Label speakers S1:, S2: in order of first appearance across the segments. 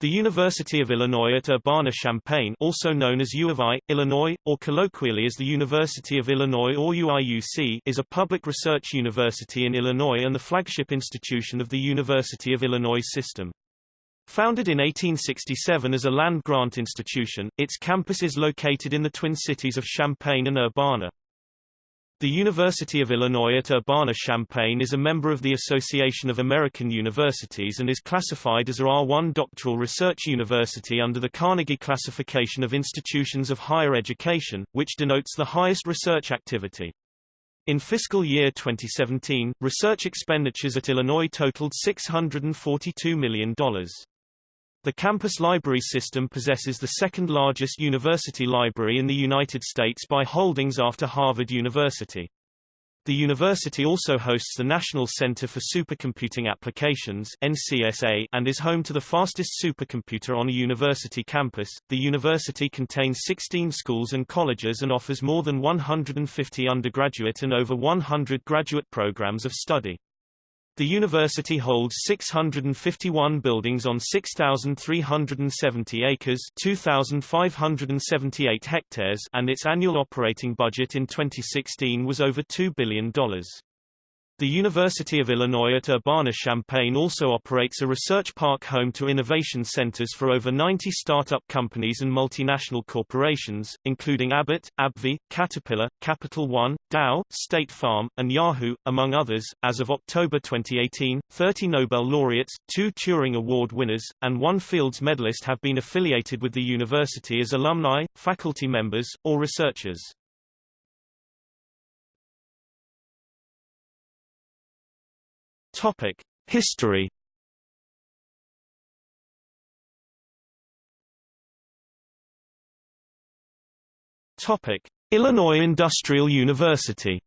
S1: The University of Illinois at Urbana-Champaign also known as U of I, Illinois, or colloquially as the University of Illinois or UIUC is a public research university in Illinois and the flagship institution of the University of Illinois system. Founded in 1867 as a land-grant institution, its campus is located in the twin cities of Champaign and Urbana. The University of Illinois at Urbana-Champaign is a member of the Association of American Universities and is classified as a R1 doctoral research university under the Carnegie Classification of Institutions of Higher Education, which denotes the highest research activity. In fiscal year 2017, research expenditures at Illinois totaled $642 million. The campus library system possesses the second largest university library in the United States by holdings after Harvard University. The university also hosts the National Center for Supercomputing Applications (NCSA) and is home to the fastest supercomputer on a university campus. The university contains 16 schools and colleges and offers more than 150 undergraduate and over 100 graduate programs of study. The university holds 651 buildings on 6,370 acres 2,578 hectares and its annual operating budget in 2016 was over $2 billion. The University of Illinois at Urbana-Champaign also operates a research park home to innovation centers for over 90 startup companies and multinational corporations, including Abbott, AbbVie, Caterpillar, Capital One, Dow, State Farm, and Yahoo, among others. As of October 2018, 30 Nobel laureates, two Turing Award winners, and one Fields medalist have been affiliated with the university as alumni, faculty members, or researchers. Topic: History. Topic: Illinois Industrial University.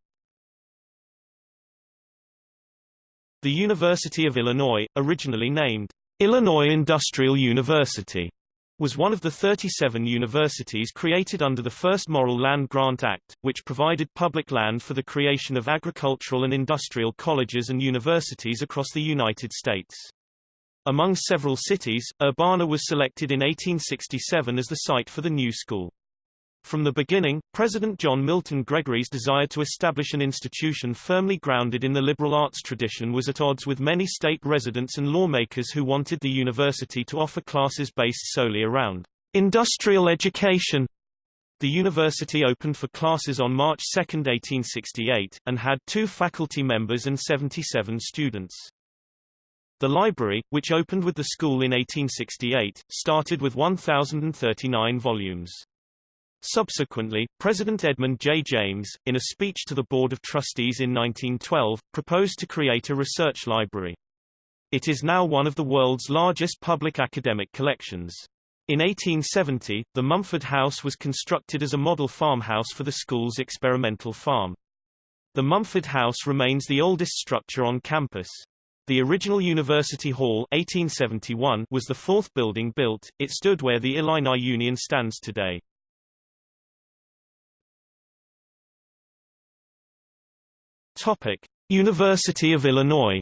S1: The University of Illinois, originally named Illinois Industrial University, was one of the 37 universities created under the first Morrill Land Grant Act, which provided public land for the creation of agricultural and industrial colleges and universities across the United States. Among several cities, Urbana was selected in 1867 as the site for the new school. From the beginning, President John Milton Gregory's desire to establish an institution firmly grounded in the liberal arts tradition was at odds with many state residents and lawmakers who wanted the university to offer classes based solely around industrial education. The university opened for classes on March 2, 1868, and had two faculty members and 77 students. The library, which opened with the school in 1868, started with 1,039 volumes. Subsequently, President Edmund J. James, in a speech to the Board of Trustees in 1912, proposed to create a research library. It is now one of the world's largest public academic collections. In 1870, the Mumford House was constructed as a model farmhouse for the school's experimental farm. The Mumford House remains the oldest structure on campus. The original University Hall 1871 was the fourth building built, it stood where the Illini Union stands today. Topic: University of Illinois.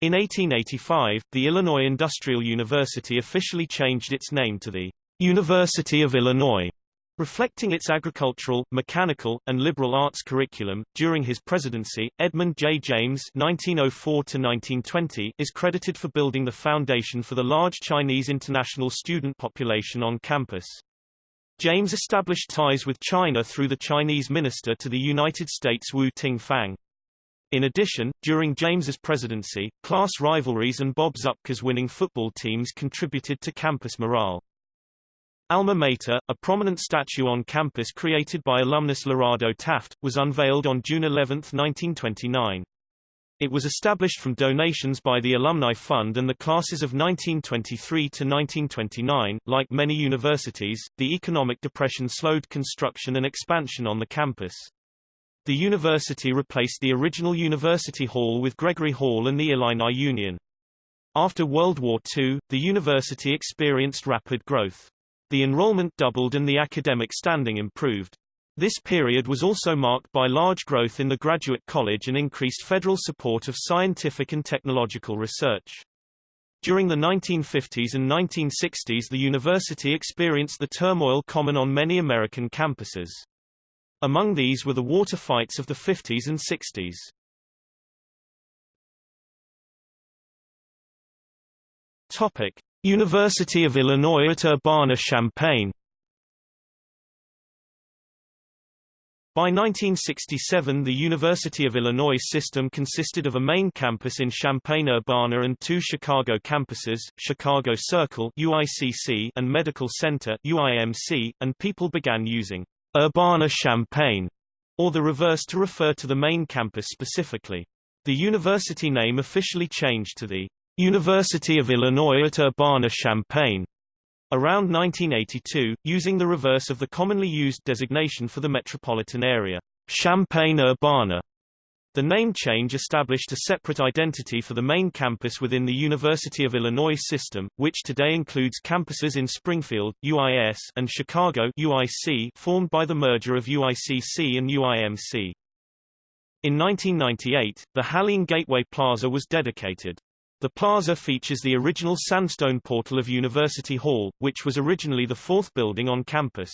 S1: In 1885, the Illinois Industrial University officially changed its name to the University of Illinois, reflecting its agricultural, mechanical, and liberal arts curriculum. During his presidency, Edmund J. James (1904–1920) is credited for building the foundation for the large Chinese international student population on campus. James established ties with China through the Chinese minister to the United States Wu Ting-fang. In addition, during James's presidency, class rivalries and Bob Zuppke's winning football teams contributed to campus morale. Alma Mater, a prominent statue on campus created by alumnus Lorado Taft, was unveiled on June 11, 1929. It was established from donations by the Alumni Fund and the classes of 1923 to 1929. Like many universities, the economic depression slowed construction and expansion on the campus. The university replaced the original University Hall with Gregory Hall and the Illini Union. After World War II, the university experienced rapid growth. The enrollment doubled and the academic standing improved. This period was also marked by large growth in the graduate college and increased federal support of scientific and technological research. During the 1950s and 1960s the university experienced the turmoil common on many American campuses. Among these were the water fights of the 50s and 60s. Topic: University of Illinois at Urbana-Champaign By 1967 the University of Illinois system consisted of a main campus in Champaign-Urbana and two Chicago campuses, Chicago Circle UICC and Medical Center UIMC, and people began using Urbana-Champaign, or the reverse to refer to the main campus specifically. The university name officially changed to the University of Illinois at Urbana-Champaign Around 1982, using the reverse of the commonly used designation for the metropolitan area, Champaign-Urbana. The name change established a separate identity for the main campus within the University of Illinois system, which today includes campuses in Springfield, UIS, and Chicago, UIC, formed by the merger of UICC and UIMC. In 1998, the Hallene Gateway Plaza was dedicated. The plaza features the original sandstone portal of University Hall, which was originally the fourth building on campus.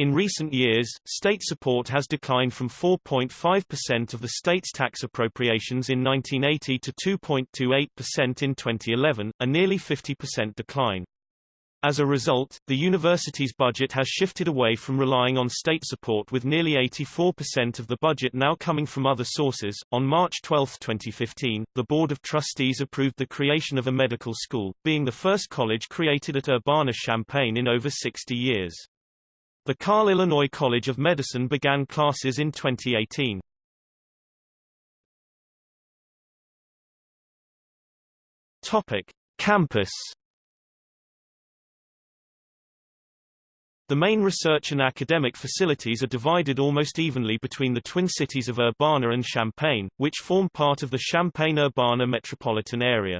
S1: In recent years, state support has declined from 4.5% of the state's tax appropriations in 1980 to 2.28% in 2011, a nearly 50% decline. As a result, the university's budget has shifted away from relying on state support with nearly 84% of the budget now coming from other sources. On March 12, 2015, the Board of Trustees approved the creation of a medical school, being the first college created at Urbana-Champaign in over 60 years. The Carle Illinois College of Medicine began classes in 2018. Topic: Campus The main research and academic facilities are divided almost evenly between the twin cities of Urbana and Champaign, which form part of the Champaign-Urbana metropolitan area.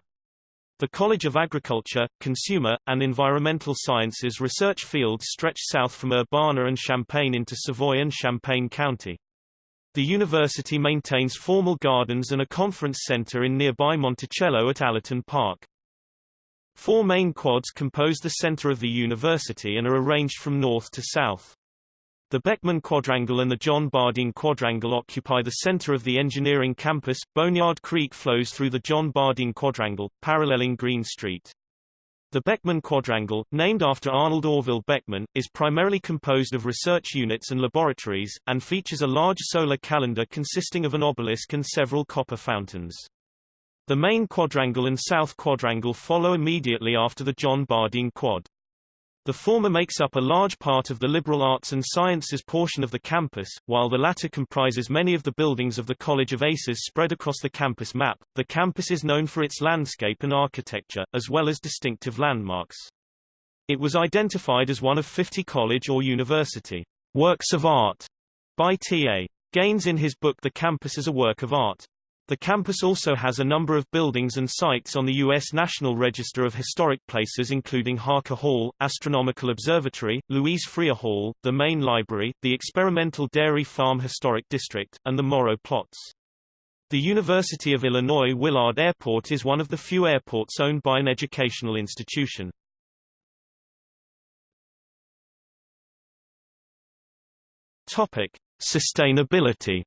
S1: The College of Agriculture, Consumer, and Environmental Sciences research fields stretch south from Urbana and Champaign into Savoy and Champaign County. The university maintains formal gardens and a conference center in nearby Monticello at Allerton Park. Four main quads compose the center of the university and are arranged from north to south. The Beckman Quadrangle and the John Bardeen Quadrangle occupy the center of the engineering campus. Boneyard Creek flows through the John Bardeen Quadrangle, paralleling Green Street. The Beckman Quadrangle, named after Arnold Orville Beckman, is primarily composed of research units and laboratories, and features a large solar calendar consisting of an obelisk and several copper fountains. The main quadrangle and south quadrangle follow immediately after the John Bardeen Quad. The former makes up a large part of the liberal arts and sciences portion of the campus, while the latter comprises many of the buildings of the College of Aces spread across the campus map. The campus is known for its landscape and architecture, as well as distinctive landmarks. It was identified as one of 50 college or university works of art by T.A. Gaines in his book The Campus as a Work of Art. The campus also has a number of buildings and sites on the U.S. National Register of Historic Places including Harker Hall, Astronomical Observatory, Louise Freer Hall, the main library, the Experimental Dairy Farm Historic District, and the Morrow Plots. The University of Illinois Willard Airport is one of the few airports owned by an educational institution. Topic: Sustainability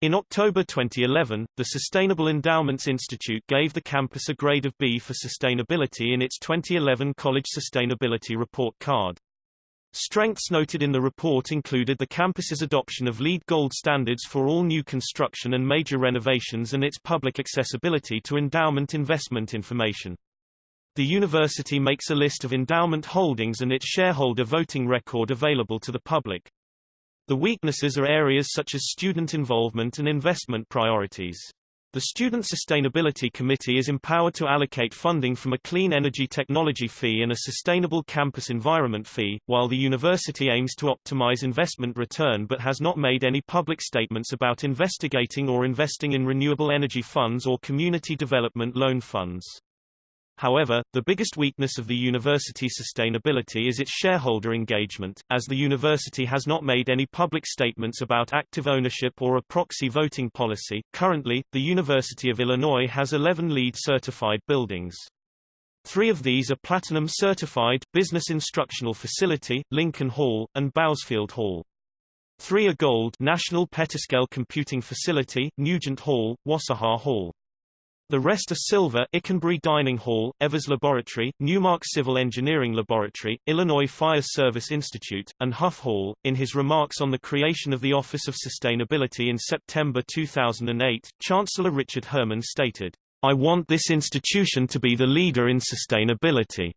S1: In October 2011, the Sustainable Endowments Institute gave the campus a grade of B for sustainability in its 2011 College Sustainability Report card. Strengths noted in the report included the campus's adoption of LEED Gold standards for all new construction and major renovations and its public accessibility to endowment investment information. The university makes a list of endowment holdings and its shareholder voting record available to the public. The weaknesses are areas such as student involvement and investment priorities. The Student Sustainability Committee is empowered to allocate funding from a clean energy technology fee and a sustainable campus environment fee, while the university aims to optimize investment return but has not made any public statements about investigating or investing in renewable energy funds or community development loan funds. However, the biggest weakness of the university sustainability is its shareholder engagement, as the university has not made any public statements about active ownership or a proxy voting policy. Currently, the University of Illinois has 11 LEED certified buildings. Three of these are Platinum certified, Business Instructional Facility, Lincoln Hall, and Bousfield Hall. Three are Gold National Petascale Computing Facility, Nugent Hall, Wassaja Hall. The rest are Silver Ikenberry Dining Hall, Evers Laboratory, Newmark Civil Engineering Laboratory, Illinois Fire Service Institute, and Huff Hall. In his remarks on the creation of the Office of Sustainability in September 2008, Chancellor Richard Herman stated, I want this institution to be the leader in sustainability.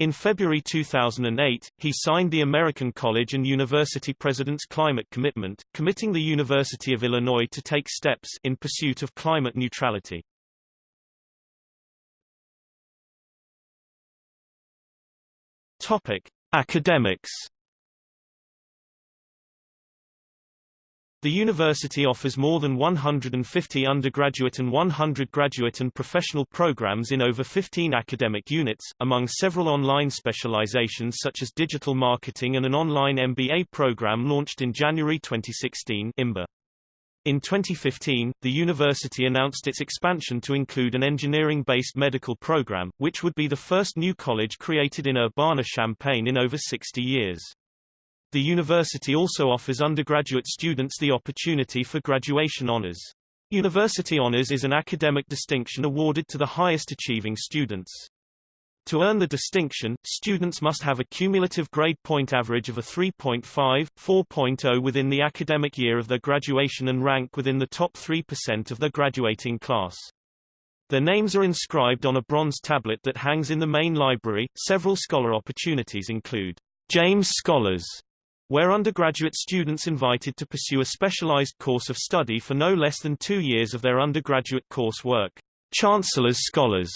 S1: In February 2008, he signed the American College and University President's Climate Commitment, committing the University of Illinois to take steps in pursuit of climate neutrality. Topic: Academics The university offers more than 150 undergraduate and 100 graduate and professional programs in over 15 academic units, among several online specializations such as digital marketing and an online MBA program launched in January 2016 IMBA. In 2015, the university announced its expansion to include an engineering-based medical program, which would be the first new college created in Urbana-Champaign in over 60 years. The university also offers undergraduate students the opportunity for graduation honors. University honors is an academic distinction awarded to the highest achieving students. To earn the distinction, students must have a cumulative grade point average of a 3.5, 4.0 within the academic year of their graduation and rank within the top 3% of their graduating class. Their names are inscribed on a bronze tablet that hangs in the main library. Several scholar opportunities include James Scholars, where undergraduate students invited to pursue a specialized course of study for no less than two years of their undergraduate course work. Chancellor's Scholars,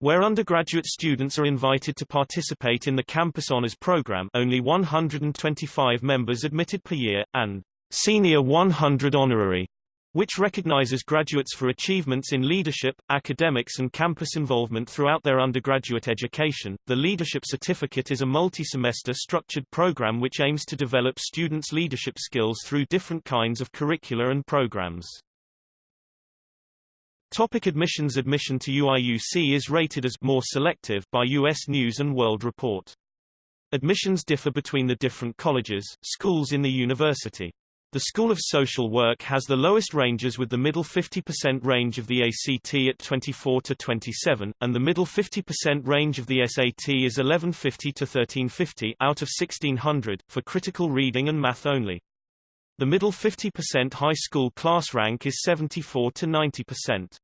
S1: where undergraduate students are invited to participate in the campus honors program only 125 members admitted per year, and Senior 100 Honorary, which recognizes graduates for achievements in leadership, academics and campus involvement throughout their undergraduate education. The Leadership Certificate is a multi-semester structured program which aims to develop students' leadership skills through different kinds of curricula and programs. Topic admissions Admission to UIUC is rated as more selective by US News & World Report. Admissions differ between the different colleges, schools in the university. The School of Social Work has the lowest ranges with the middle 50% range of the ACT at 24 to 27, and the middle 50% range of the SAT is 1150 to 1350 out of 1600, for critical reading and math only. The middle 50% high school class rank is 74 to 90%.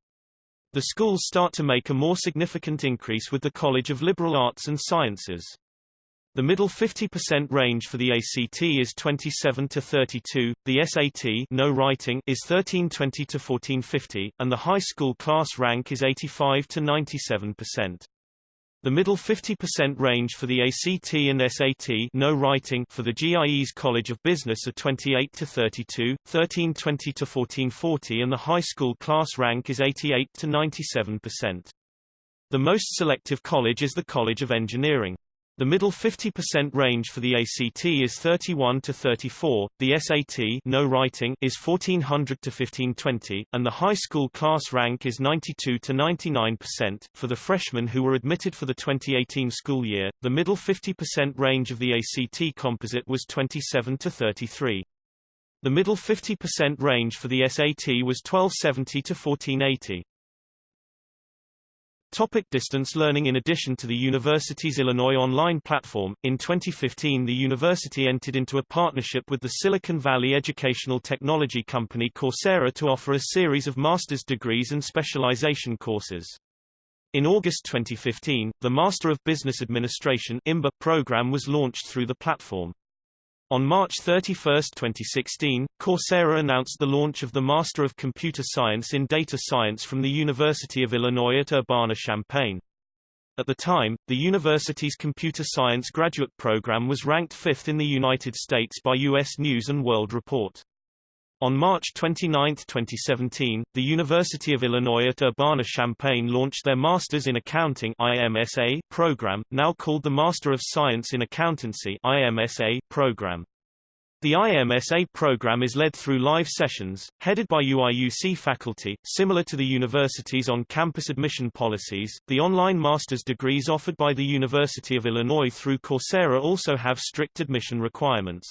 S1: The schools start to make a more significant increase with the College of Liberal Arts and Sciences. The middle 50% range for the ACT is 27 to 32, the SAT no writing is 1320 to 1450, and the high school class rank is 85 to 97%. The middle 50% range for the ACT and SAT no writing for the Gies College of Business are 28 to 32, 1320 to 1440 and the high school class rank is 88 to 97%. The most selective college is the College of Engineering. The middle 50% range for the ACT is 31 to 34, the SAT no writing is 1400 to 1520, and the high school class rank is 92 to 99%. For the freshmen who were admitted for the 2018 school year, the middle 50% range of the ACT composite was 27 to 33. The middle 50% range for the SAT was 1270 to 1480. Topic distance learning In addition to the university's Illinois online platform, in 2015 the university entered into a partnership with the Silicon Valley educational technology company Coursera to offer a series of master's degrees and specialization courses. In August 2015, the Master of Business Administration program was launched through the platform. On March 31, 2016, Coursera announced the launch of the Master of Computer Science in Data Science from the University of Illinois at Urbana-Champaign. At the time, the university's computer science graduate program was ranked fifth in the United States by U.S. News & World Report. On March 29, 2017, the University of Illinois at Urbana-Champaign launched their Masters in Accounting IMSA program, now called the Master of Science in Accountancy IMSA program. The IMSA program is led through live sessions, headed by UIUC faculty. Similar to the university's on-campus admission policies, the online master's degrees offered by the University of Illinois through Coursera also have strict admission requirements.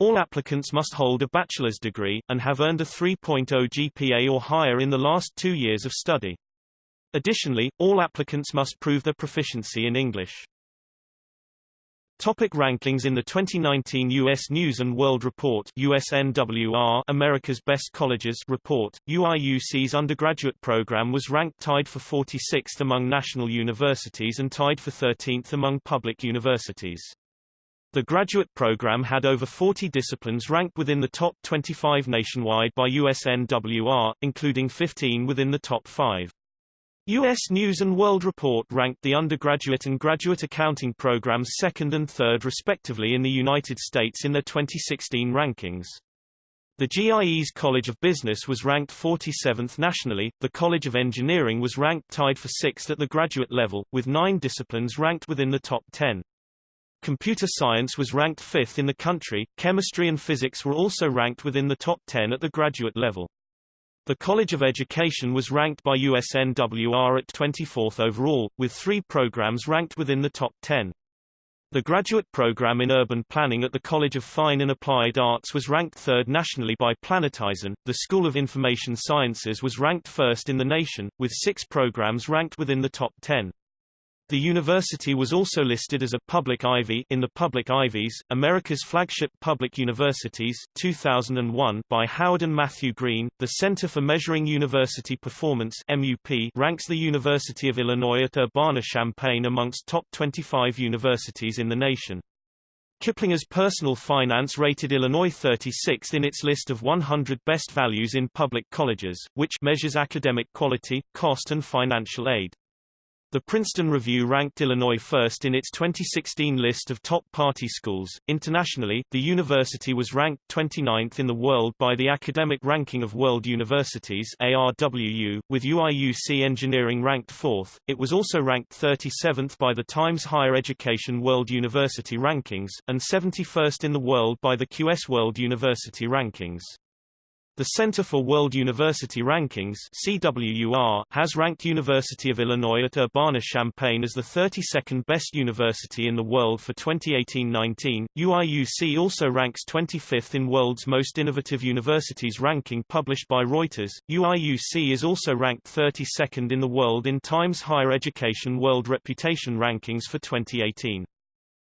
S1: All applicants must hold a bachelor's degree, and have earned a 3.0 GPA or higher in the last two years of study. Additionally, all applicants must prove their proficiency in English. Topic rankings In the 2019 U.S. News & World Report USNWR America's Best Colleges report, UIUC's undergraduate program was ranked tied for 46th among national universities and tied for 13th among public universities. The graduate program had over 40 disciplines ranked within the top 25 nationwide by USNWR, including 15 within the top 5. U.S. News & World Report ranked the undergraduate and graduate accounting programs second and third respectively in the United States in their 2016 rankings. The Gies College of Business was ranked 47th nationally, the College of Engineering was ranked tied for sixth at the graduate level, with nine disciplines ranked within the top 10. Computer science was ranked fifth in the country, chemistry and physics were also ranked within the top 10 at the graduate level. The College of Education was ranked by USNWR at 24th overall, with three programs ranked within the top 10. The graduate program in urban planning at the College of Fine and Applied Arts was ranked third nationally by Planetizen. The School of Information Sciences was ranked first in the nation, with six programs ranked within the top 10. The university was also listed as a public Ivy in the Public Ivies, America's flagship public universities, 2001 by Howard and Matthew Green. The Center for Measuring University Performance (MUP) ranks the University of Illinois at Urbana-Champaign amongst top 25 universities in the nation. Kiplinger's Personal Finance rated Illinois 36th in its list of 100 best values in public colleges, which measures academic quality, cost and financial aid. The Princeton Review ranked Illinois first in its 2016 list of top party schools. Internationally, the university was ranked 29th in the world by the Academic Ranking of World Universities (ARWU), with UIUC Engineering ranked 4th. It was also ranked 37th by the Times Higher Education World University Rankings and 71st in the world by the QS World University Rankings. The Center for World University Rankings CWUR, has ranked University of Illinois at Urbana-Champaign as the 32nd best university in the world for 2018-19. UIUC also ranks 25th in World's Most Innovative Universities ranking published by Reuters. UIUC is also ranked 32nd in the world in Times Higher Education World Reputation Rankings for 2018.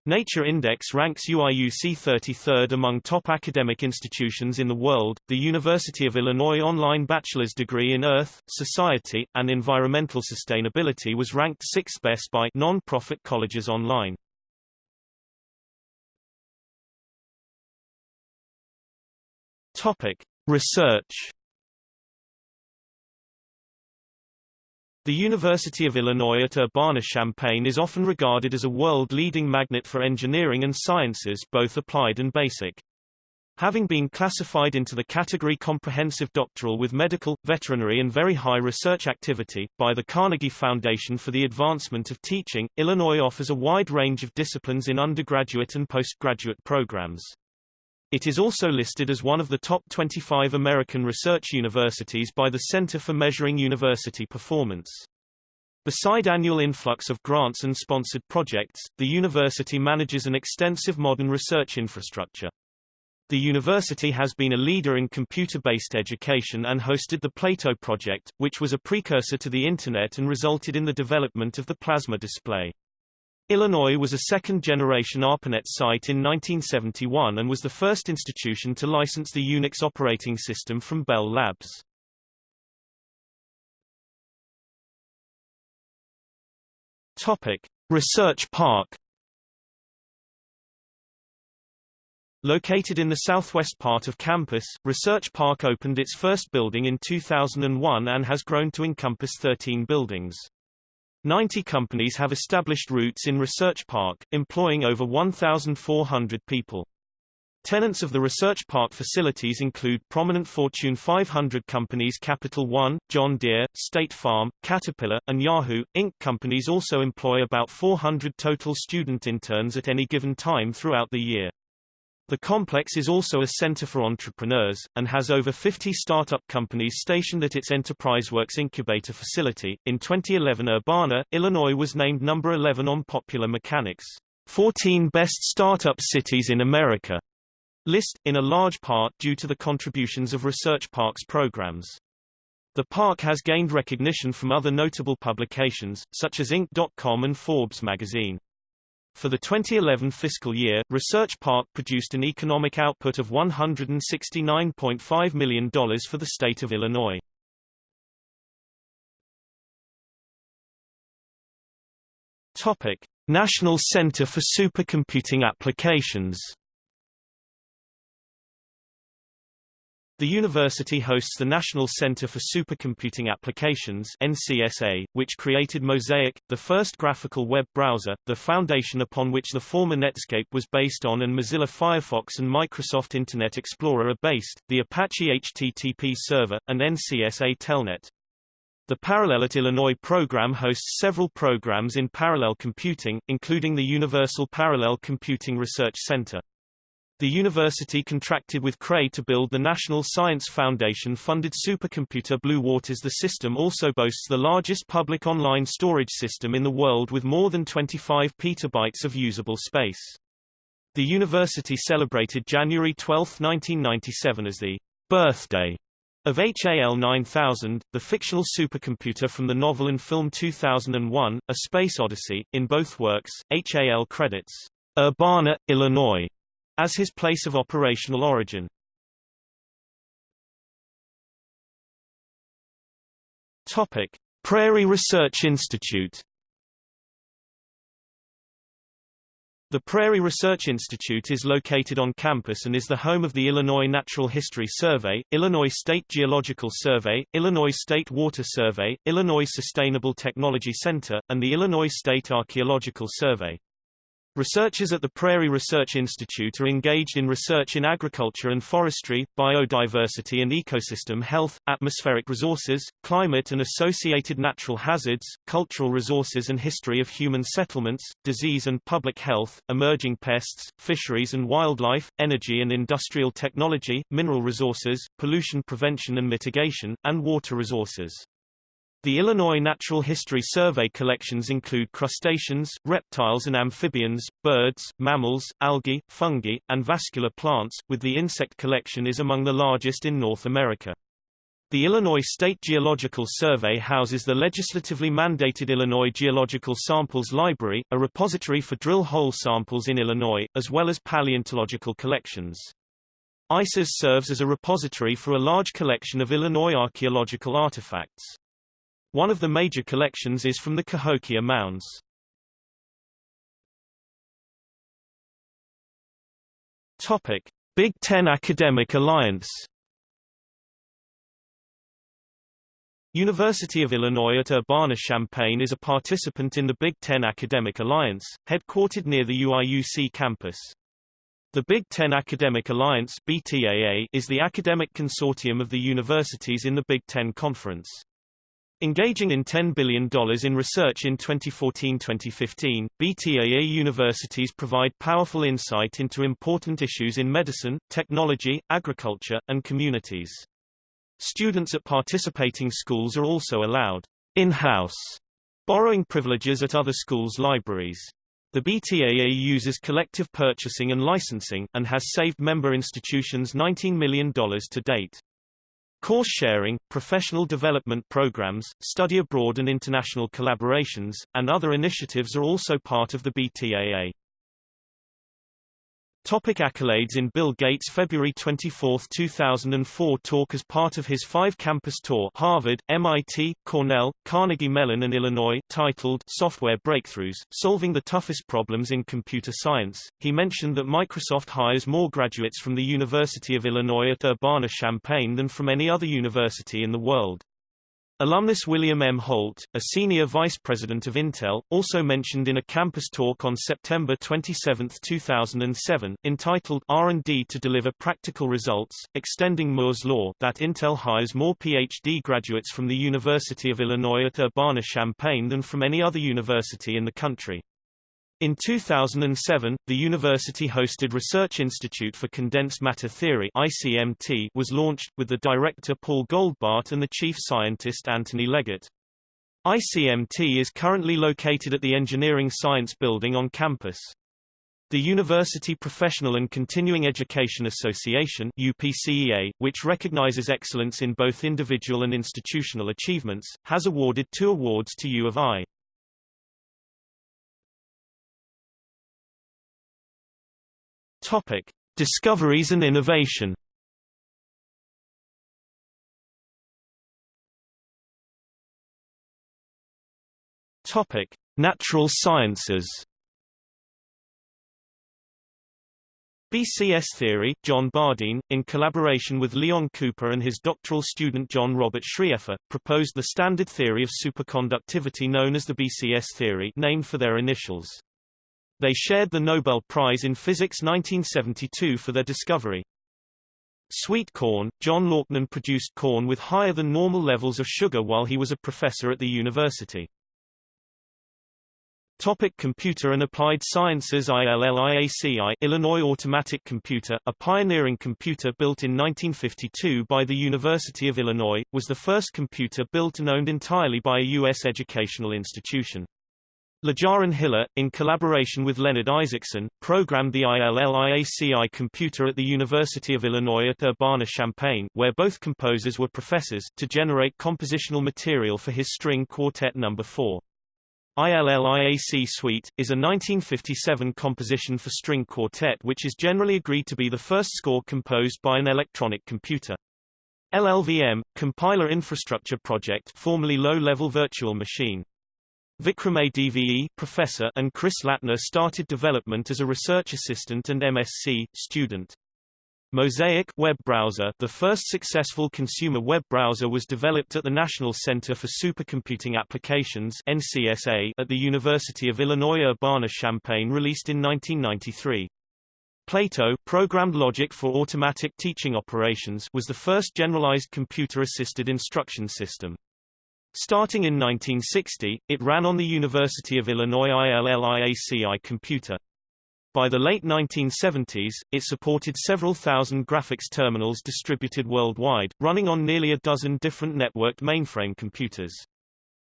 S1: Nature Index ranks UIUC 33rd among top academic institutions in the world. The University of Illinois online bachelor's degree in Earth, Society, and Environmental Sustainability was ranked 6th best by non-profit colleges online. Topic: Research The University of Illinois at Urbana-Champaign is often regarded as a world-leading magnet for engineering and sciences both applied and basic. Having been classified into the category comprehensive doctoral with medical, veterinary and very high research activity, by the Carnegie Foundation for the Advancement of Teaching, Illinois offers a wide range of disciplines in undergraduate and postgraduate programs. It is also listed as one of the top 25 American research universities by the Center for Measuring University Performance. Beside annual influx of grants and sponsored projects, the university manages an extensive modern research infrastructure. The university has been a leader in computer-based education and hosted the Plato project, which was a precursor to the Internet and resulted in the development of the plasma display. Illinois was a second-generation ARPANET site in 1971 and was the first institution to license the Unix operating system from Bell Labs. Topic: Research Park Located in the southwest part of campus, Research Park opened its first building in 2001 and has grown to encompass 13 buildings. 90 companies have established roots in Research Park, employing over 1,400 people. Tenants of the Research Park facilities include prominent Fortune 500 companies Capital One, John Deere, State Farm, Caterpillar, and Yahoo! Inc. Companies also employ about 400 total student interns at any given time throughout the year. The complex is also a center for entrepreneurs, and has over 50 startup companies stationed at its EnterpriseWorks incubator facility. In 2011 Urbana, Illinois was named number 11 on Popular Mechanics' 14 Best Startup Cities in America list, in a large part due to the contributions of Research Park's programs. The park has gained recognition from other notable publications, such as Inc.com and Forbes magazine. For the 2011 fiscal year, Research Park produced an economic output of $169.5 million for the state of Illinois. Topic: National Center for Supercomputing Applications The university hosts the National Center for Supercomputing Applications NCSA, which created Mosaic, the first graphical web browser, the foundation upon which the former Netscape was based on and Mozilla Firefox and Microsoft Internet Explorer are based, the Apache HTTP server, and NCSA Telnet. The Parallel at Illinois program hosts several programs in parallel computing, including the Universal Parallel Computing Research Center. The university contracted with Cray to build the National Science Foundation-funded supercomputer Blue Waters. The system also boasts the largest public online storage system in the world with more than 25 petabytes of usable space. The university celebrated January 12, 1997 as the birthday of HAL 9000, the fictional supercomputer from the novel and film 2001, A Space Odyssey. In both works, HAL credits Urbana, Illinois as his place of operational origin. Topic: Prairie Research Institute. The Prairie Research Institute is located on campus and is the home of the Illinois Natural History Survey, Illinois State Geological Survey, Illinois State Water Survey, Illinois Sustainable Technology Center, and the Illinois State Archaeological Survey. Researchers at the Prairie Research Institute are engaged in research in agriculture and forestry, biodiversity and ecosystem health, atmospheric resources, climate and associated natural hazards, cultural resources and history of human settlements, disease and public health, emerging pests, fisheries and wildlife, energy and industrial technology, mineral resources, pollution prevention and mitigation, and water resources. The Illinois Natural History Survey collections include crustaceans, reptiles and amphibians, birds, mammals, algae, fungi, and vascular plants, with the insect collection is among the largest in North America. The Illinois State Geological Survey houses the legislatively mandated Illinois Geological Samples Library, a repository for drill hole samples in Illinois, as well as paleontological collections. ISIS serves as a repository for a large collection of Illinois archaeological artifacts. One of the major collections is from the Cahokia Mounds. Topic: Big Ten Academic Alliance. University of Illinois at Urbana-Champaign is a participant in the Big Ten Academic Alliance, headquartered near the UIUC campus. The Big Ten Academic Alliance BTAA is the academic consortium of the universities in the Big Ten Conference. Engaging in $10 billion in research in 2014-2015, BTAA universities provide powerful insight into important issues in medicine, technology, agriculture, and communities. Students at participating schools are also allowed in-house borrowing privileges at other schools' libraries. The BTAA uses collective purchasing and licensing, and has saved member institutions $19 million to date. Course sharing, professional development programs, study abroad and international collaborations, and other initiatives are also part of the BTAA. Topic accolades In Bill Gates' February 24, 2004 talk as part of his five-campus tour Harvard, MIT, Cornell, Carnegie Mellon and Illinois titled Software Breakthroughs, Solving the Toughest Problems in Computer Science, he mentioned that Microsoft hires more graduates from the University of Illinois at Urbana-Champaign than from any other university in the world. Alumnus William M. Holt, a senior vice president of Intel, also mentioned in a campus talk on September 27, 2007, entitled R&D to Deliver Practical Results, Extending Moore's Law that Intel hires more PhD graduates from the University of Illinois at Urbana-Champaign than from any other university in the country. In 2007, the university-hosted Research Institute for Condensed Matter Theory ICMT was launched, with the director Paul Goldbart and the chief scientist Anthony Leggett. ICMT is currently located at the Engineering Science Building on campus. The University Professional and Continuing Education Association UPCEA, which recognizes excellence in both individual and institutional achievements, has awarded two awards to U of I. Topic: Discoveries and innovation. Topic: Natural sciences. BCS theory, John Bardeen, in collaboration with Leon Cooper and his doctoral student John Robert Schrieffer, proposed the standard theory of superconductivity known as the BCS theory named for their initials. They shared the Nobel Prize in Physics 1972 for their discovery. Sweet corn, John Laughnan produced corn with higher than normal levels of sugar while he was a professor at the university. Topic Computer and Applied Sciences ILLIACI Illinois Automatic Computer, a pioneering computer built in 1952 by the University of Illinois, was the first computer built and owned entirely by a U.S. educational institution. Lejaren Hiller, in collaboration with Leonard Isaacson, programmed the ILLIACI computer at the University of Illinois at Urbana-Champaign where both composers were professors, to generate compositional material for his string quartet No. 4. ILLIAC Suite, is a 1957 composition for string quartet which is generally agreed to be the first score composed by an electronic computer. LLVM, Compiler Infrastructure Project formerly Low-Level Virtual Machine. Vikram Adve professor and Chris Lattner started development as a research assistant and MSc student. Mosaic web browser The first successful consumer web browser was developed at the National Center for Supercomputing Applications NCSA at the University of Illinois Urbana-Champaign released in 1993. Plato programmed logic for automatic teaching operations was the first generalized computer-assisted instruction system. Starting in 1960, it ran on the University of Illinois ILLIACI computer. By the late 1970s, it supported several thousand graphics terminals distributed worldwide, running on nearly a dozen different networked mainframe computers.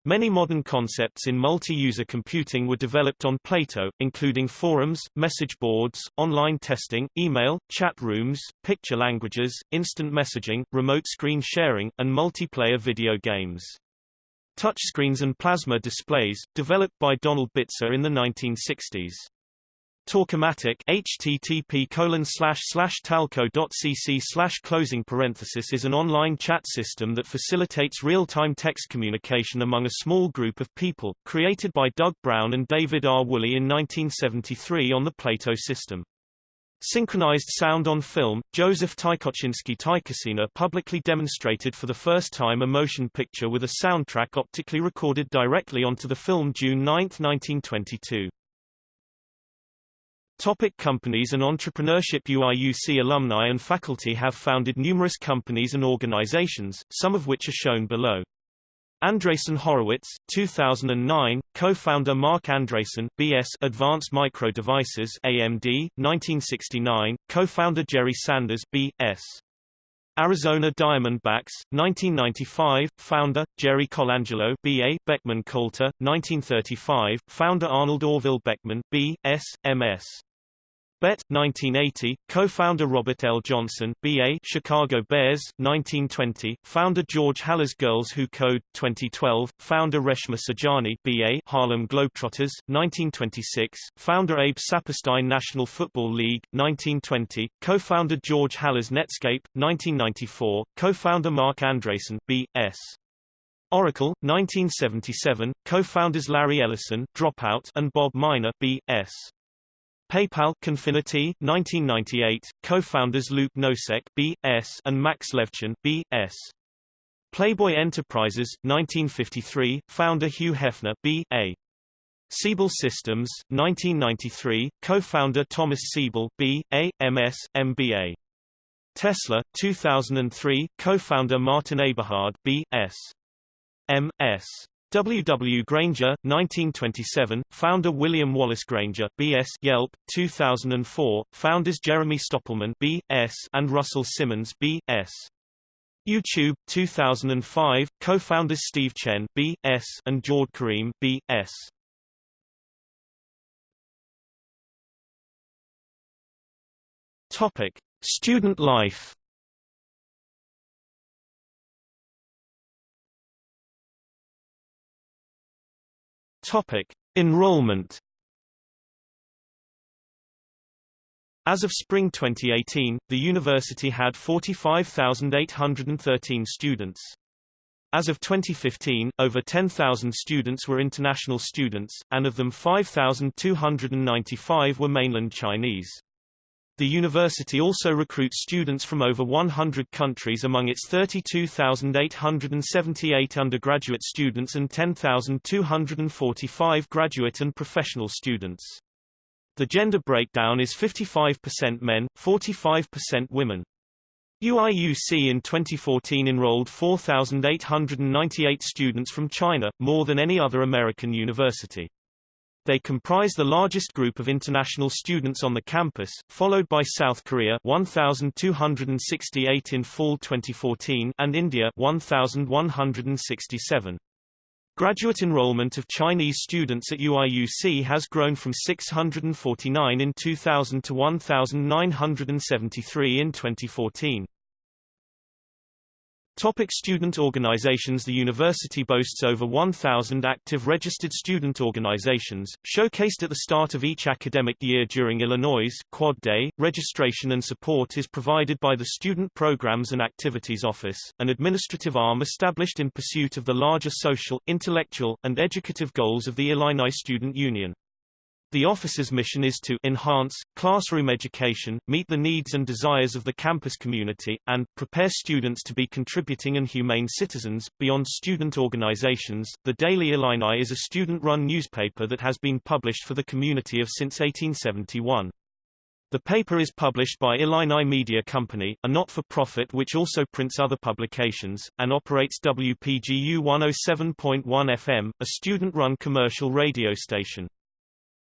S1: Many modern concepts in multi-user computing were developed on Plato, including forums, message boards, online testing, email, chat rooms, picture languages, instant messaging, remote screen sharing, and multiplayer video games. Touchscreens and plasma displays, developed by Donald Bitzer in the 1960s. Talkomatic http colon slash slash talco.cc slash closing parenthesis is an online chat system that facilitates real-time text communication among a small group of people, created by Doug Brown and David R. Woolley in 1973 on the Plato system. Synchronized sound on film, Joseph Tykoczynski Tykocina publicly demonstrated for the first time a motion picture with a soundtrack optically recorded directly onto the film June 9, 1922. Topic companies and entrepreneurship UIUC alumni and faculty have founded numerous companies and organizations, some of which are shown below. Andreessen Horowitz, 2009, co-founder Marc Andreessen, B.S. Advanced Micro Devices AMD, 1969, co-founder Jerry Sanders, B.S. Arizona Diamondbacks, 1995, founder, Jerry Colangelo B.A. Beckman Coulter, 1935, founder Arnold Orville Beckman, B.S., M.S. Bet, 1980, co-founder Robert L. Johnson, B.A. Chicago Bears, 1920, founder George Halas Girls Who Code, 2012, founder Reshma Saujani, B.A. Harlem Globetrotters, 1926, founder Abe Saperstein National Football League, 1920, co-founder George Halas Netscape, 1994, co-founder Marc Andreessen, B.S. Oracle, 1977, co-founders Larry Ellison, Dropout, and Bob Miner, B.S. PayPal Confinity 1998 co-founders Luke Nosek B.S. and Max Levchin B.S. Playboy Enterprises, 1953, founder Hugh Hefner B.A. Siebel Systems, 1993, co-founder Thomas Siebel B.A., M.S., M.B.A. Tesla, 2003, co-founder Martin Eberhard B.S. M.S. W. W. Grainger, 1927, founder William Wallace Grainger, B.S. Yelp, 2004, founders Jeremy Stoppelman B.S. and Russell Simmons B.S. YouTube, 2005, co-founders Steve Chen B.S. and Jawed Karim B.S. Topic: Student life. Topic: Enrollment. As of spring 2018, the university had 45,813 students. As of 2015, over 10,000 students were international students, and of them 5,295 were mainland Chinese. The university also recruits students from over 100 countries among its 32,878 undergraduate students and 10,245 graduate and professional students. The gender breakdown is 55% men, 45% women. UIUC in 2014 enrolled 4,898 students from China, more than any other American university. They comprise the largest group of international students on the campus, followed by South Korea 1,268 in fall 2014 and India 1,167. Graduate enrollment of Chinese students at UIUC has grown from 649 in 2000 to 1,973 in 2014. Topic student organizations The university boasts over 1,000 active registered student organizations, showcased at the start of each academic year during Illinois' Quad Day. Registration and support is provided by the Student Programs and Activities Office, an administrative arm established in pursuit of the larger social, intellectual, and educative goals of the Illini Student Union. The office's mission is to enhance classroom education, meet the needs and desires of the campus community, and prepare students to be contributing and humane citizens. Beyond student organizations, the Daily Illini is a student-run newspaper that has been published for the community of since 1871. The paper is published by Illini Media Company, a not-for-profit which also prints other publications, and operates WPGU 107.1 FM, a student-run commercial radio station.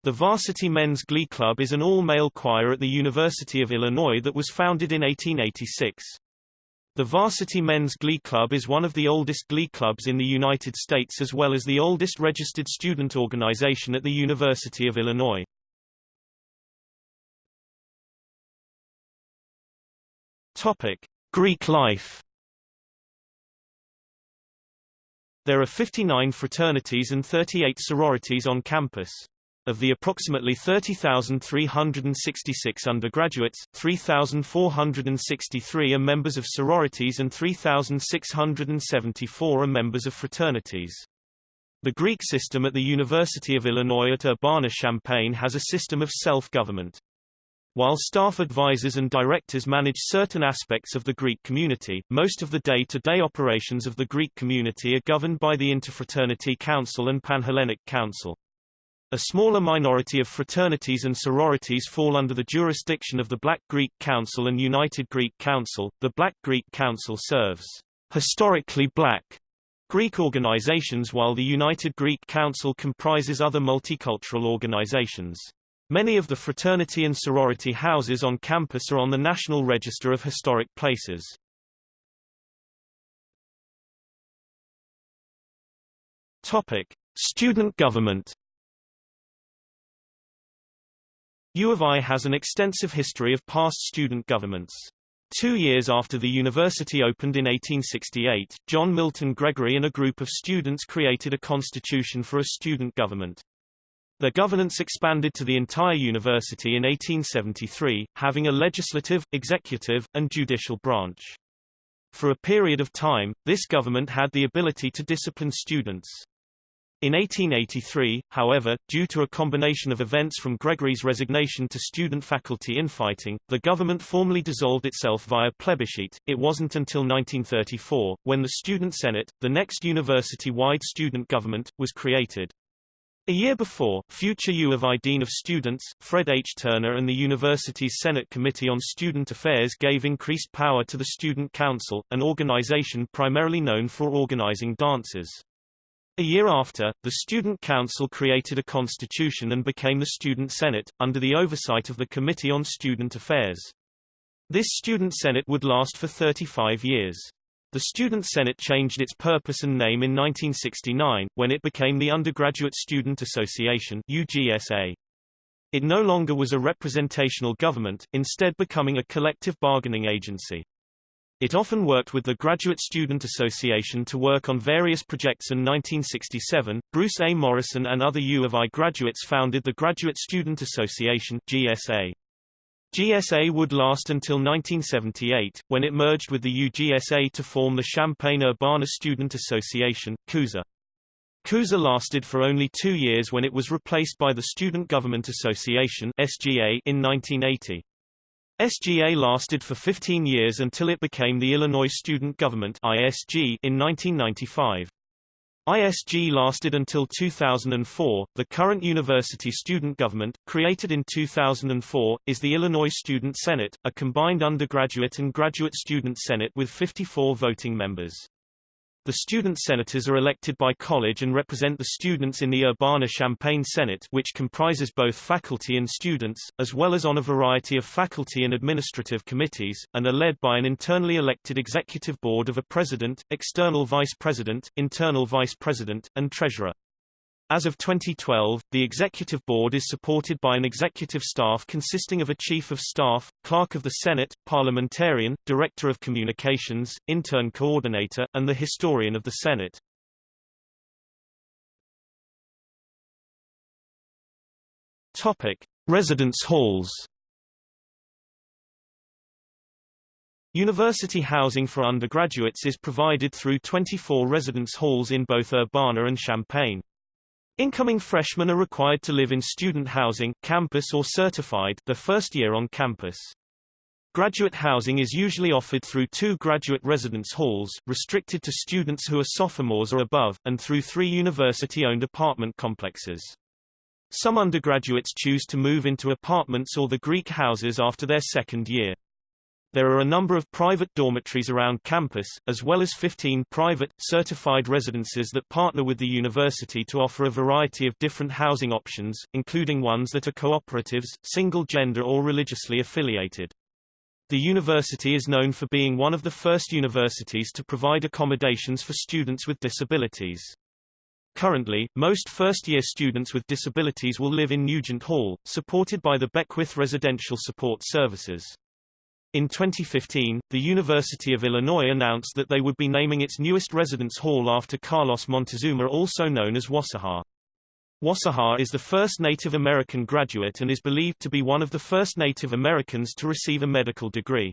S1: The Varsity Men's Glee Club is an all-male choir at the University of Illinois that was founded in 1886. The Varsity Men's Glee Club is one of the oldest glee clubs in the United States as well as the oldest registered student organization at the University of Illinois. Topic: Greek life. There are 59 fraternities and 38 sororities on campus. Of the approximately 30,366 undergraduates, 3,463 are members of sororities and 3,674 are members of fraternities. The Greek system at the University of Illinois at Urbana-Champaign has a system of self-government. While staff advisors and directors manage certain aspects of the Greek community, most of the day-to-day -day operations of the Greek community are governed by the Interfraternity Council and Panhellenic Council. A smaller minority of fraternities and sororities fall under the jurisdiction of the Black Greek Council and United Greek Council. The Black Greek Council serves historically black Greek organizations while the United Greek Council comprises other multicultural organizations. Many of the fraternity and sorority houses on campus are on the National Register of Historic Places. Topic: Student government U of I has an extensive history of past student governments. Two years after the university opened in 1868, John Milton Gregory and a group of students created a constitution for a student government. Their governance expanded to the entire university in 1873, having a legislative, executive, and judicial branch. For a period of time, this government had the ability to discipline students. In 1883, however, due to a combination of events from Gregory's resignation to student-faculty infighting, the government formally dissolved itself via plebiscite. It wasn't until 1934, when the Student Senate, the next university-wide student government, was created. A year before, future U of I Dean of Students, Fred H. Turner and the university's Senate Committee on Student Affairs gave increased power to the Student Council, an organization primarily known for organizing dances. A year after, the Student Council created a constitution and became the Student Senate, under the oversight of the Committee on Student Affairs. This Student Senate would last for 35 years. The Student Senate changed its purpose and name in 1969, when it became the Undergraduate Student Association UGSA. It no longer was a representational government, instead becoming a collective bargaining agency. It often worked with the Graduate Student Association to work on various projects in 1967, Bruce A. Morrison and other U of I graduates founded the Graduate Student Association GSA. GSA would last until 1978, when it merged with the UGSA to form the Champaign-Urbana Student Association, CUSA. CUSA lasted for only two years when it was replaced by the Student Government Association SGA in 1980. SGA lasted for 15 years until it became the Illinois Student Government ISG in 1995. ISG lasted until 2004. The current university student government, created in 2004, is the Illinois Student Senate, a combined undergraduate and graduate student senate with 54 voting members. The student senators are elected by college and represent the students in the Urbana-Champaign Senate which comprises both faculty and students, as well as on a variety of faculty and administrative committees, and are led by an internally elected executive board of a president, external vice president, internal vice president, and treasurer. As of 2012, the Executive Board is supported by an executive staff consisting of a Chief of Staff, Clerk of the Senate, Parliamentarian, Director of Communications, Intern Coordinator, and the Historian of the Senate. Topic. Residence halls University housing for undergraduates is provided through 24 residence halls in both Urbana and Champaign. Incoming freshmen are required to live in student housing, campus or certified, the first year on campus. Graduate housing is usually offered through two graduate residence halls, restricted to students who are sophomores or above, and through three university-owned apartment complexes. Some undergraduates choose to move into apartments or the Greek houses after their second year. There are a number of private dormitories around campus, as well as 15 private, certified residences that partner with the university to offer a variety of different housing options, including ones that are cooperatives, single-gender or religiously affiliated. The university is known for being one of the first universities to provide accommodations for students with disabilities. Currently, most first-year students with disabilities will live in Nugent Hall, supported by the Beckwith Residential Support Services. In 2015, the University of Illinois announced that they would be naming its newest residence hall after Carlos Montezuma also known as Wassaja. Wassaja is the first Native American graduate and is believed to be one of the first Native Americans to receive a medical degree.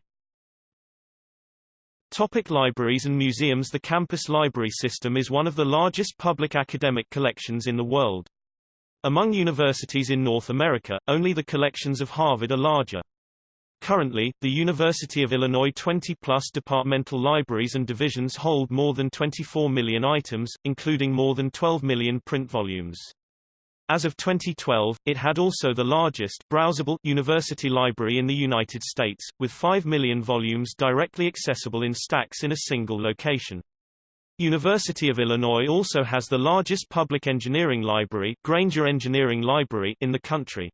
S1: Topic libraries and museums The campus library system is one of the largest public academic collections in the world. Among universities in North America, only the collections of Harvard are larger. Currently, the University of Illinois 20-plus departmental libraries and divisions hold more than 24 million items, including more than 12 million print volumes. As of 2012, it had also the largest browsable university library in the United States, with 5 million volumes directly accessible in stacks in a single location. University of Illinois also has the largest public engineering library, Grainger Engineering Library in the country.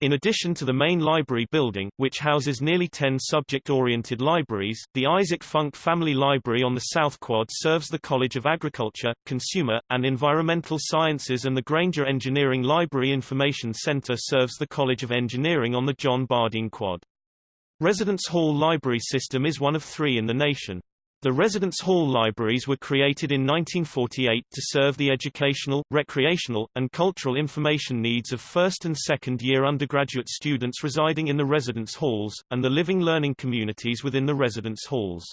S1: In addition to the main library building, which houses nearly 10 subject-oriented libraries, the Isaac Funk Family Library on the South Quad serves the College of Agriculture, Consumer, and Environmental Sciences and the Grainger Engineering Library Information Center serves the College of Engineering on the John Bardeen Quad. Residence Hall Library System is one of three in the nation. The residence hall libraries were created in 1948 to serve the educational, recreational, and cultural information needs of first and second year undergraduate students residing in the residence halls, and the living learning communities within the residence halls.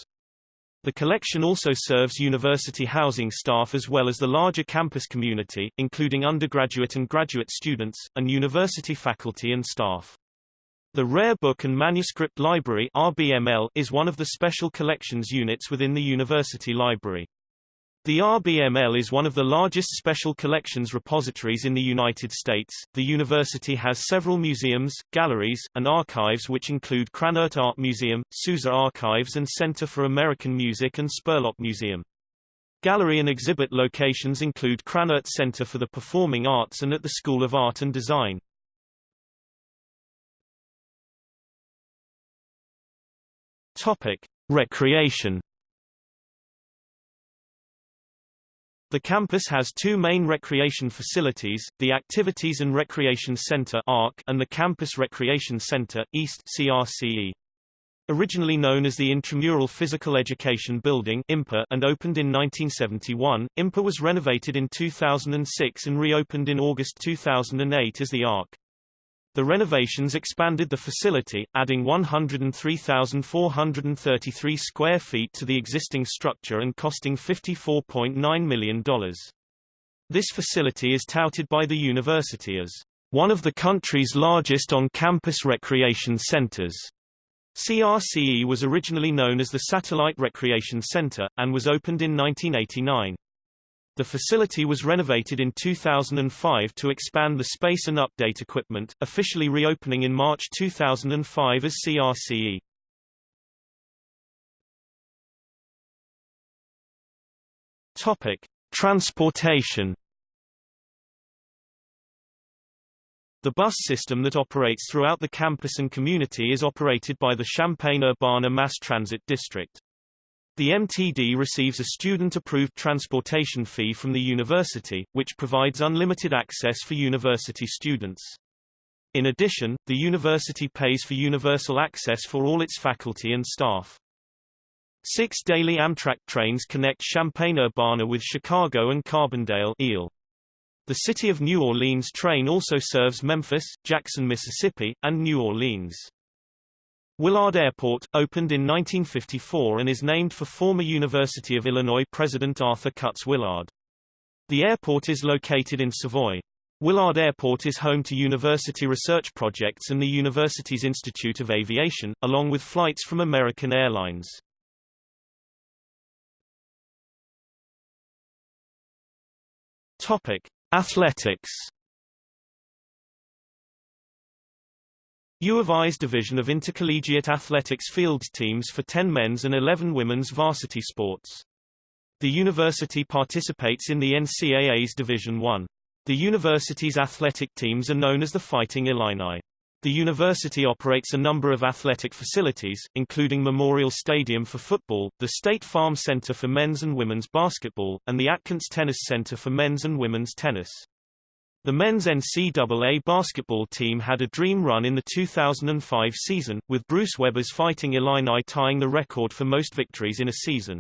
S1: The collection also serves university housing staff as well as the larger campus community, including undergraduate and graduate students, and university faculty and staff. The Rare Book and Manuscript Library RBML is one of the special collections units within the university library. The RBML is one of the largest special collections repositories in the United States. The university has several museums, galleries, and archives which include Krannert Art Museum, Sousa Archives and Center for American Music and Spurlock Museum. Gallery and exhibit locations include Krannert Center for the Performing Arts and at the School of Art and Design. Topic: Recreation The campus has two main recreation facilities, the Activities and Recreation Center and the Campus Recreation Center, East CRCE. Originally known as the Intramural Physical Education Building IMPA and opened in 1971, IMPA was renovated in 2006 and reopened in August 2008 as the ARC. The renovations expanded the facility, adding 103,433 square feet to the existing structure and costing $54.9 million. This facility is touted by the university as one of the country's largest on-campus recreation centers. CRCE was originally known as the Satellite Recreation Center, and was opened in 1989. The facility was renovated in 2005 to expand the space and update equipment, officially reopening in March 2005 as CRCE. Topic: Transportation. The bus system that operates throughout the campus and community is operated by the Champaign-Urbana Mass Transit District. The MTD receives a student-approved transportation fee from the university, which provides unlimited access for university students. In addition, the university pays for universal access for all its faculty and staff. Six daily Amtrak trains connect Champaign-Urbana with Chicago and Carbondale. The City of New Orleans train also serves Memphis, Jackson, Mississippi, and New Orleans. Willard Airport, opened in 1954 and is named for former University of Illinois President Arthur Cutts Willard. The airport is located in Savoy. Willard Airport is home to university research projects and the university's Institute of Aviation, along with flights from American Airlines. Topic: Athletics U of I's division of intercollegiate athletics fields teams for 10 men's and 11 women's varsity sports. The university participates in the NCAA's Division I. The university's athletic teams are known as the Fighting Illini. The university operates a number of athletic facilities, including Memorial Stadium for football, the State Farm Center for men's and women's basketball, and the Atkins Tennis Center for men's and women's tennis. The men's NCAA basketball team had a dream run in the 2005 season, with Bruce Weber's Fighting Illini tying the record for most victories in a season.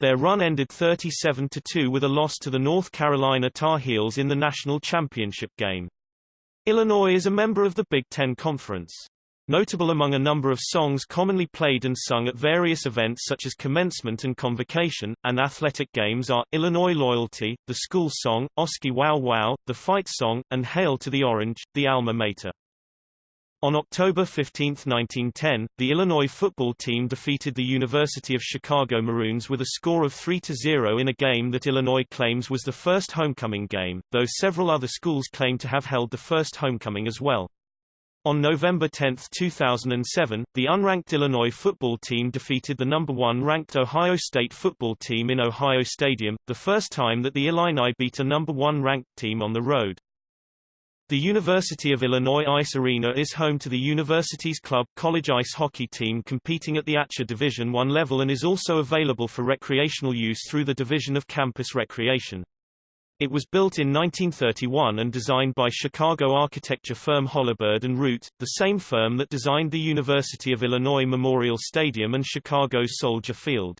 S1: Their run ended 37-2 with a loss to the North Carolina Tar Heels in the national championship game. Illinois is a member of the Big Ten Conference. Notable among a number of songs commonly played and sung at various events such as commencement and convocation, and athletic games are, Illinois Loyalty, the school song, Oski Wow Wow, the fight song, and Hail to the Orange, the alma mater. On October 15, 1910, the Illinois football team defeated the University of Chicago Maroons with a score of 3-0 in a game that Illinois claims was the first homecoming game, though several other schools claim to have held the first homecoming as well. On November 10, 2007, the unranked Illinois football team defeated the number one ranked Ohio State football team in Ohio Stadium, the first time that the Illini beat a number one ranked team on the road. The University of Illinois Ice Arena is home to the university's club college ice hockey team competing at the ACHA Division I level and is also available for recreational use through the Division of Campus Recreation. It was built in 1931 and designed by Chicago architecture firm Holabird and Root, the same firm that designed the University of Illinois Memorial Stadium and Chicago's Soldier Field.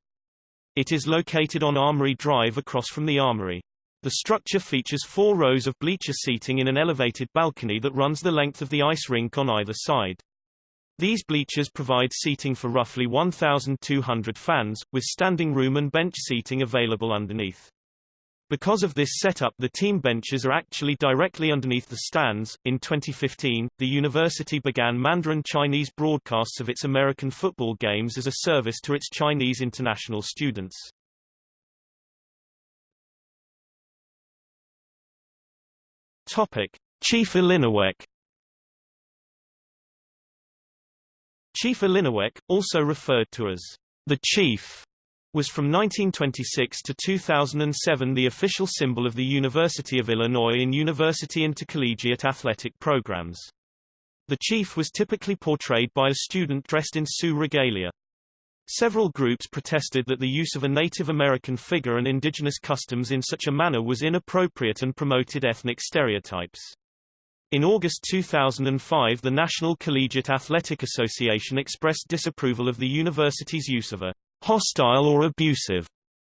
S1: It is located on Armory Drive across from the Armory. The structure features four rows of bleacher seating in an elevated balcony that runs the length of the ice rink on either side. These bleachers provide seating for roughly 1,200 fans, with standing room and bench seating available underneath. Because of this setup the team benches are actually directly underneath the stands. In 2015, the university began Mandarin Chinese broadcasts of its American football games as a service to its Chinese international students. Topic: Chief Illiniwek Chief Illiniwek, also referred to as the Chief, was from 1926 to 2007 the official symbol of the University of Illinois in university intercollegiate athletic programs. The chief was typically portrayed by a student dressed in Sioux regalia. Several groups protested that the use of a Native American figure and indigenous customs in such a manner was inappropriate and promoted ethnic stereotypes. In August 2005 the National Collegiate Athletic Association expressed disapproval of the university's use of a hostile or abusive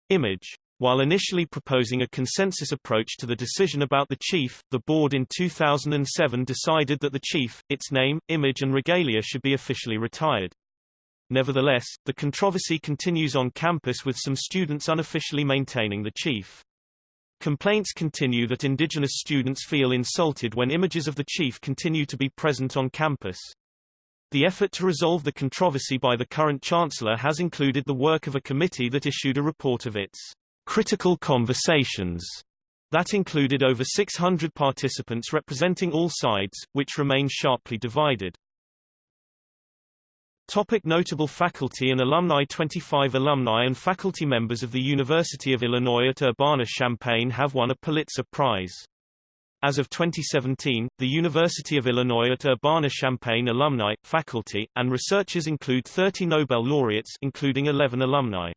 S1: image. While initially proposing a consensus approach to the decision about the chief, the board in 2007 decided that the chief, its name, image and regalia should be officially retired. Nevertheless, the controversy continues on campus with some students unofficially maintaining the chief. Complaints continue that indigenous students feel insulted when images of the chief continue to be present on campus. The effort to resolve the controversy by the current chancellor has included the work of a committee that issued a report of its critical conversations that included over 600 participants representing all sides, which remain sharply divided. Topic notable faculty and alumni 25 alumni and faculty members of the University of Illinois at Urbana-Champaign have won a Pulitzer Prize. As of 2017, the University of Illinois at Urbana-Champaign alumni, faculty, and researchers include 30 Nobel laureates including 11 alumni.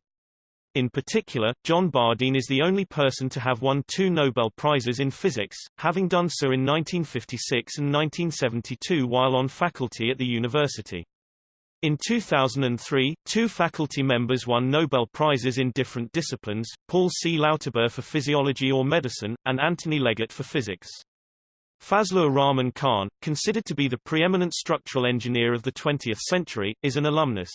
S1: In particular, John Bardeen is the only person to have won two Nobel Prizes in physics, having done so in 1956 and 1972 while on faculty at the university. In 2003, two faculty members won Nobel Prizes in different disciplines, Paul C. Lauterbur for physiology or medicine, and Anthony Leggett for physics. Fazlur Rahman Khan, considered to be the preeminent structural engineer of the 20th century, is an alumnus.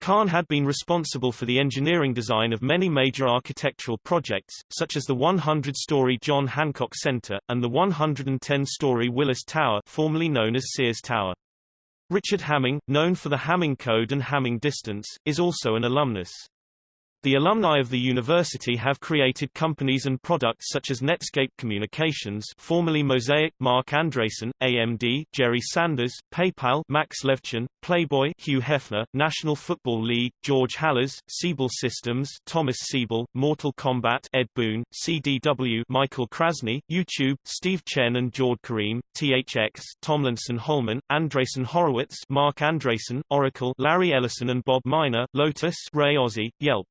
S1: Khan had been responsible for the engineering design of many major architectural projects, such as the 100-story John Hancock Center, and the 110-story Willis Tower formerly known as Sears Tower. Richard Hamming, known for the Hamming Code and Hamming Distance, is also an alumnus. The alumni of the university have created companies and products such as Netscape Communications formerly Mosaic, Marc Andreessen, AMD, Jerry Sanders, PayPal Max Levchin, Playboy Hugh Hefner, National Football League, George Halas, Siebel Systems Thomas Siebel, Mortal Kombat Ed Boon, CDW Michael Krasny, YouTube, Steve Chen and Jawed Karim, THX Tomlinson Holman, Andreessen Horowitz Marc Andreessen, Oracle Larry Ellison and Bob Miner, Lotus Ray Ozzie, Yelp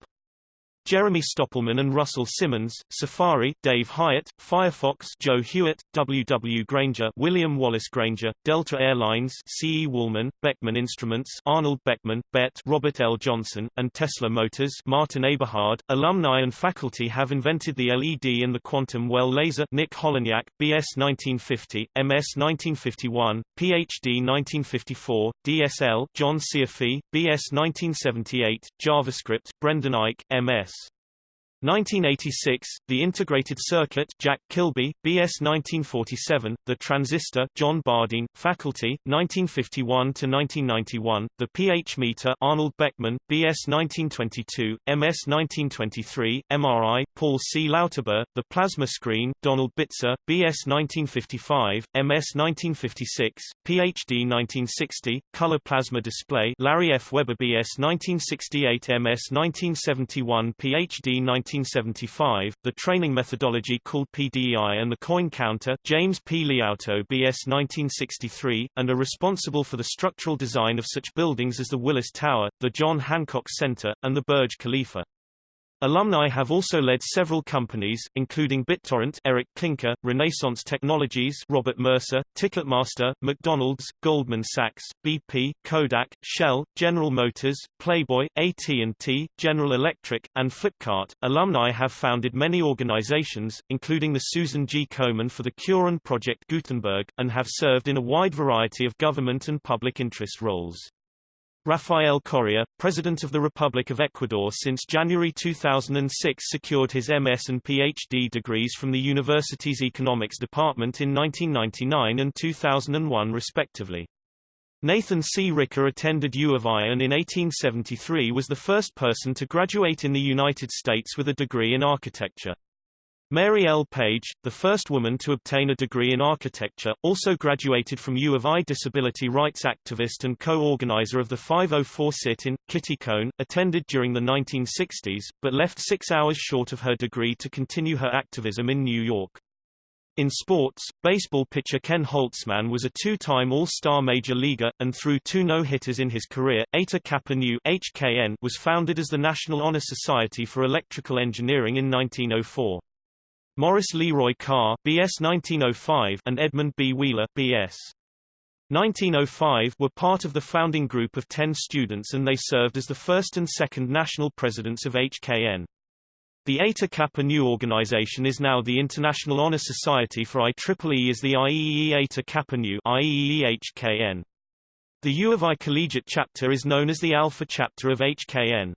S1: Jeremy Stoppelman and Russell Simmons, Safari, Dave Hyatt, Firefox, Joe Hewitt, W. W. Grainger, William Wallace Grainger, Delta Airlines, C. E. Woolman, Beckman Instruments, Arnold Beckman, BET, Robert L. Johnson, and Tesla Motors, Martin Eberhard. Alumni and faculty have invented the LED and the quantum well laser. Nick Holonyak, B.S. 1950, M.S. 1951, Ph.D. 1954, DSL, John Cioffi, B.S. 1978, JavaScript, Brendan Eich, M.S. 1986, The Integrated Circuit Jack Kilby, B.S. 1947, The Transistor John Bardeen, Faculty, 1951–1991, The pH Meter Arnold Beckman, B.S. 1922, M.S. 1923, MRI Paul C. Lauterbur, The Plasma Screen Donald Bitzer, B.S. 1955, M.S. 1956, Ph.D. 1960, Color Plasma Display Larry F. Weber B.S. 1968 M.S. 1971 Ph.D. 19 1975, the training methodology called PDEI and the coin counter James P. Liautaud BS 1963, and are responsible for the structural design of such buildings as the Willis Tower, the John Hancock Center, and the Burj Khalifa. Alumni have also led several companies, including BitTorrent Eric Klinker, Renaissance Technologies Robert Mercer, Ticketmaster, McDonald's, Goldman Sachs, BP, Kodak, Shell, General Motors, Playboy, AT&T, General Electric, and Flipkart. Alumni have founded many organizations, including the Susan G. Komen for the Cure and Project Gutenberg, and have served in a wide variety of government and public interest roles. Rafael Correa, President of the Republic of Ecuador since January 2006 secured his MS and PhD degrees from the university's Economics Department in 1999 and 2001 respectively. Nathan C. Ricker attended U of I and in 1873 was the first person to graduate in the United States with a degree in architecture. Mary L. Page, the first woman to obtain a degree in architecture, also graduated from U of I disability rights activist and co-organizer of the 504 sit-in. Kitty Cone, attended during the 1960s, but left six hours short of her degree to continue her activism in New York. In sports, baseball pitcher Ken Holtzman was a two-time All-Star Major Leaguer, and threw two no-hitters in his career, Eta Kappa Nu HKN was founded as the National Honor Society for Electrical Engineering in 1904. Morris Leroy Carr BS 1905 and Edmund B. Wheeler BS 1905 were part of the founding group of 10 students and they served as the first and second national presidents of HKN. The Eta Kappa Nu organization is now the International Honor Society for IEEE is the IEEE Eta Kappa Nu IEEE HKN. The U of I collegiate chapter is known as the Alpha chapter of HKN.